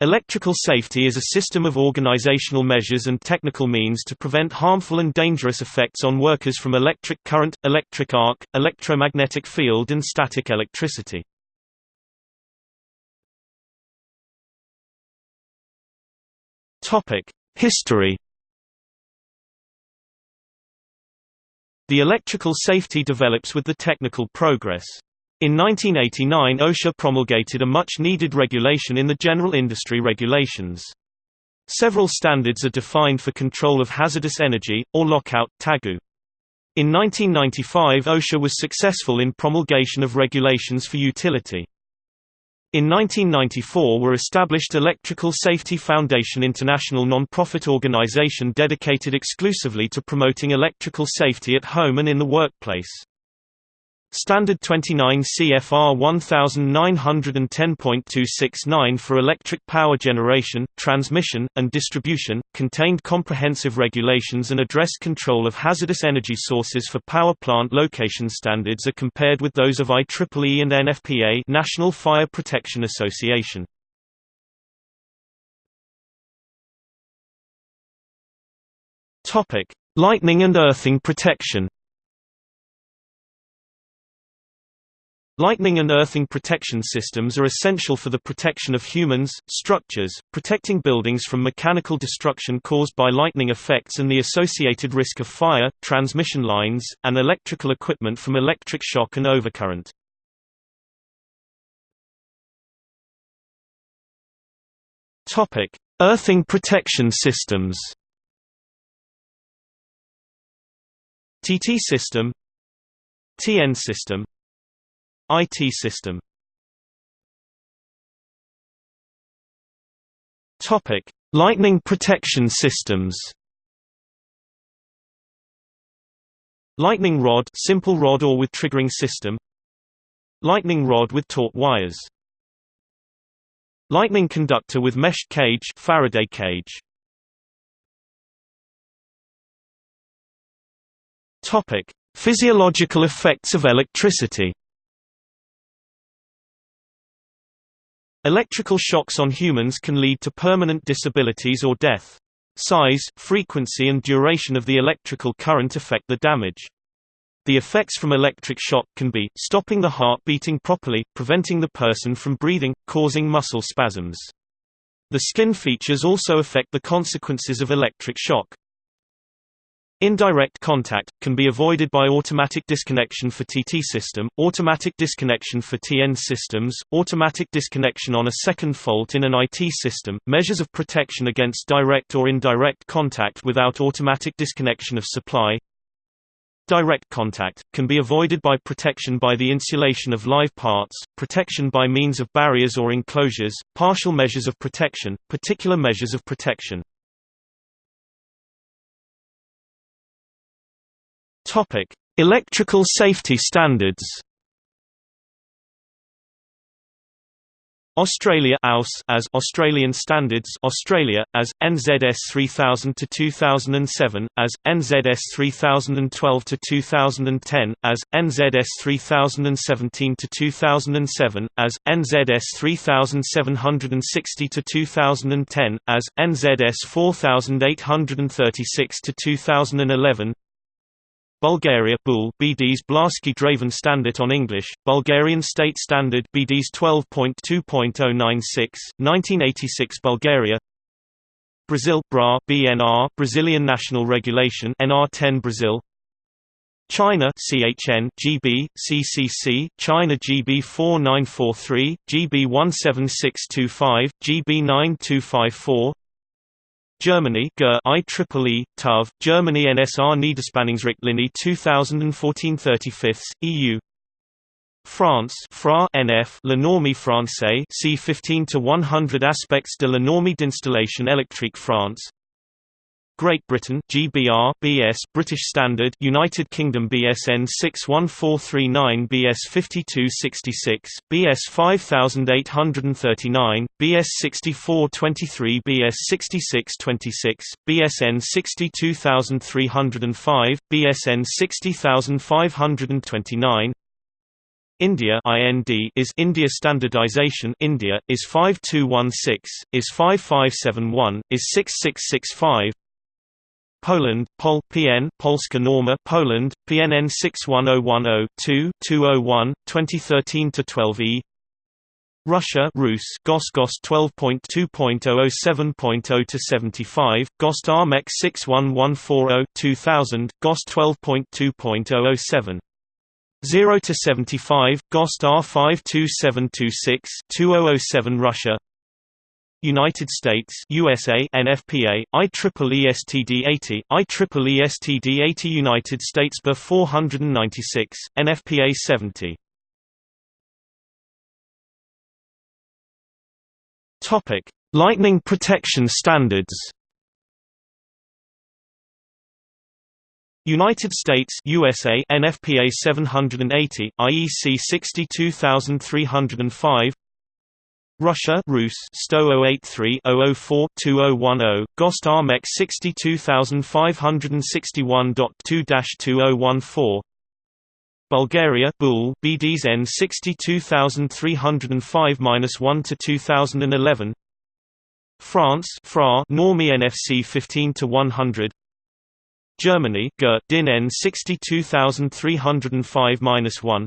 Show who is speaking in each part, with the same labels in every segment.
Speaker 1: Electrical safety is a system of organizational measures and technical means to prevent harmful and dangerous effects on workers from electric current, electric arc, electromagnetic field and static electricity. History The electrical safety develops with the technical progress. In 1989 OSHA promulgated a much-needed regulation in the General Industry Regulations. Several standards are defined for control of hazardous energy, or lockout, tagout. In 1995 OSHA was successful in promulgation of regulations for utility. In 1994 were established Electrical Safety Foundation International non-profit organization dedicated exclusively to promoting electrical safety at home and in the workplace. Standard 29 CFR 1910.269 for electric power generation, transmission, and distribution, contained comprehensive regulations and addressed control of hazardous energy sources for power plant location standards are compared with those of IEEE and NFPA National Fire Protection Association. Lightning and earthing protection Lightning and earthing protection systems are essential for the protection of humans, structures, protecting buildings from mechanical destruction caused by lightning effects and the associated risk of fire, transmission lines, and electrical equipment from electric shock and overcurrent. Earthing protection systems TT system TN system IT system Topic: Lightning protection systems. Lightning rod, simple rod or with triggering system. Lightning rod with taut wires. Lightning conductor with meshed cage, Faraday cage. Topic: Physiological effects of electricity. Electrical shocks on humans can lead to permanent disabilities or death. Size, frequency and duration of the electrical current affect the damage. The effects from electric shock can be, stopping the heart beating properly, preventing the person from breathing, causing muscle spasms. The skin features also affect the consequences of electric shock. Indirect contact, can be avoided by automatic disconnection for TT system, automatic disconnection for TN systems, automatic disconnection on a second fault in an IT system, measures of protection against direct or indirect contact without automatic disconnection of supply. Direct contact, can be avoided by protection by the insulation of live parts, protection by means of barriers or enclosures, partial measures of protection, particular measures of protection. Topic: Electrical safety standards. Australia AUS as Australian Standards Australia as NZS 3000 to 2007 as NZS 3012 to 2010 as NZS 3017 to 2007 as NZS 3760 to 2010 as NZS 4836 to 2011 Bulgaria Bul BD's Blaski Draven Standard on English, Bulgarian State Standard BD's 12.2.096, 1986 Bulgaria. Brazil BRA BNR Brazilian National Regulation NR10 Brazil. China CHN GB CCC China GB 4943 GB 17625 GB 9254 Germany GER IEEE, TUV, Germany NSR Niederspannungsrichtlinie 2014 35 EU France FRA NF La Norme Française C 15 to 100 Aspects de la norme d'installation électrique France Great Britain GBR BS British Standard United Kingdom BS EN 61439 BS 5266 BS 5839 BS 6423 BS 6626 BS EN 62305 BS EN 60529 India IND is India standardization India is 5216 is 5571 is 6665 Poland Pol PN Polska Norma Poland PNN 61010 2 2013 to 12E Russia Rus GOST GOST 12.2.007.0 to 75 GOST ARMEC 61140 2000 GOST 12.2.007 0 to 75 GOST R52726 2007 Russia United States USA NFPA IEEE STD 80 IEEE STD 80 United States BA 496 NFPA 70 Topic Lightning protection standards. United States USA NFPA 780 IEC 62305 Russia Rus STO 083 004 2010 GOST ARMEC 62561.2-2014 Bulgaria BUL BDs N 62305-1 to 2011 France FRA Normie NFC 15 to 100 Germany GER DIN N 62305-1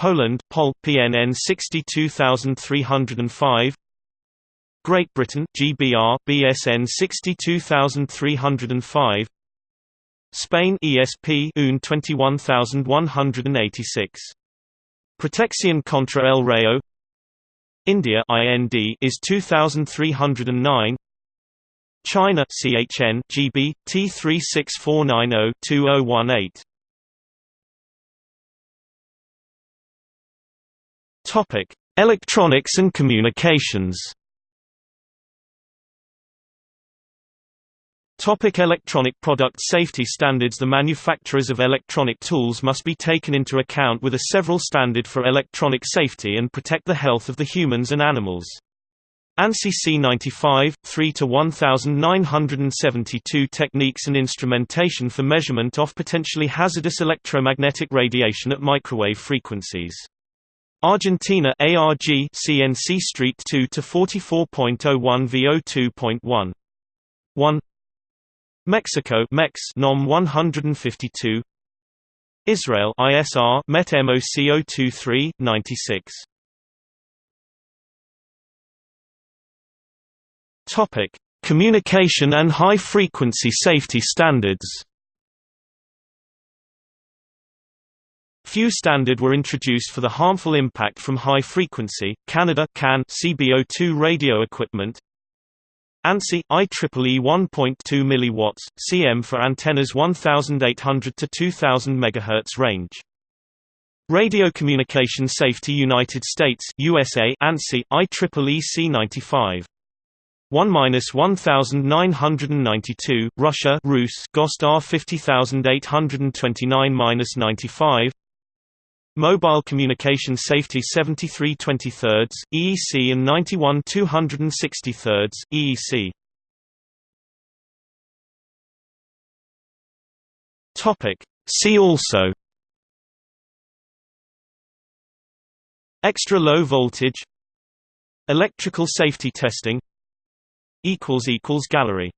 Speaker 1: Poland POL PNN 62305 Great Britain GBR BS EN 62305 Spain ESP UN 21186 Protección contra el Rayo India IND is 2309 China CHN GB T36490-2018 Topic Electronics and communications Topic electronic product safety standards The manufacturers of electronic tools must be taken into account with a several standard for electronic safety and protect the health of the humans and animals. ANSI C95, 3 to 1972 techniques and instrumentation for measurement of potentially hazardous electromagnetic radiation at microwave frequencies. Argentina ARG CNC Street 2 to 44.01 VO2.1 1 Mexico MEX NOM 152 Israel ISR MET MOCO23 96 Topic: Communication and high-frequency safety standards. Few standard were introduced for the harmful impact from high frequency. Canada CAN CBO2 radio equipment. ANSI IEEE 1.2 mW CM for antennas 1800 to 2000 MHz range. Radio Communication Safety United States USA ANSI IEEE C95 1-1992 Russia Rus GOST R 50829-95 Mobile Communication Safety 73 23 EEC and 91 260 EEC Topic. See also. Extra low voltage. Electrical safety testing. Gallery